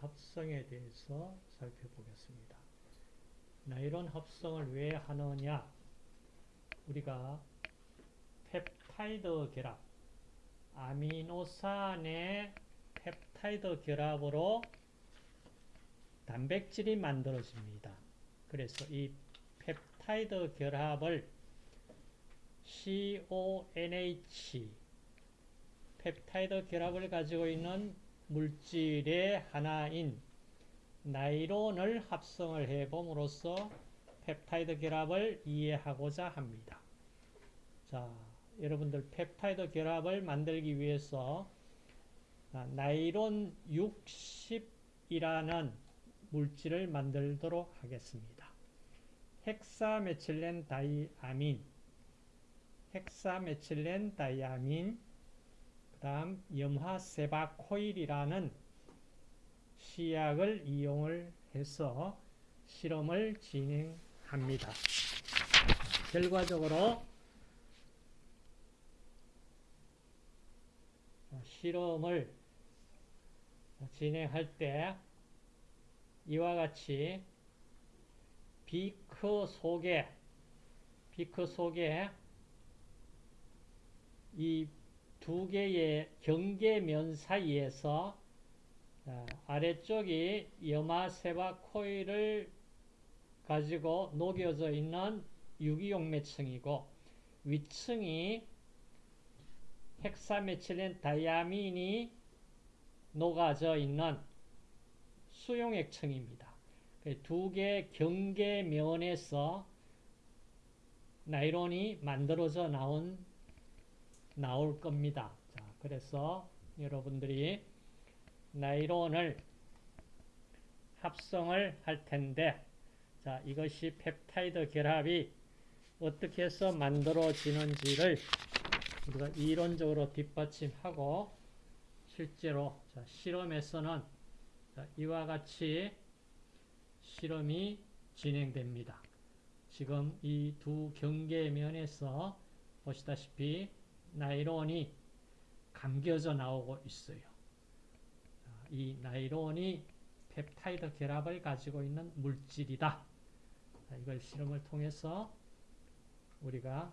합성에 대해서 살펴보겠습니다. 나일론 합성을 왜 하느냐? 우리가 펩타이드 결합, 아미노산의 펩타이드 결합으로 단백질이 만들어집니다. 그래서 이 펩타이드 결합을 CONH 펩타이드 결합을 가지고 있는 물질의 하나인 나이론을 합성을 해봄으로써 펩타이드 결합을 이해하고자 합니다. 자, 여러분들 펩타이드 결합을 만들기 위해서 나이론 60이라는 물질을 만들도록 하겠습니다. 헥사메칠렌 다이아민 헥사메칠렌 다이아민 그 다음 염화 세바 코일이라는 시약을 이용을 해서 실험을 진행합니다. 결과적으로 실험을 진행할 때 이와 같이 비크 속에 비크 속에 이 두 개의 경계면 사이에서 아래쪽이 염화세바 코일을 가지고 녹여져 있는 유기용매층이고 위층이 헥사메칠렌 다이아민이 녹아져 있는 수용액층입니다. 그 두개 경계면에서 나이론이 만들어져 나온 나올 겁니다. 자, 그래서 여러분들이 나이론을 합성을 할 텐데 자, 이것이 펩타이드 결합이 어떻게 해서 만들어지는지를 우리가 이론적으로 뒷받침하고 실제로 자, 실험에서는 자, 이와 같이 실험이 진행됩니다. 지금 이 두 경계면에서 보시다시피 나이론이 감겨져 나오고 있어요. 이 나이론이 펩타이드 결합을 가지고 있는 물질이다. 이걸 실험을 통해서 우리가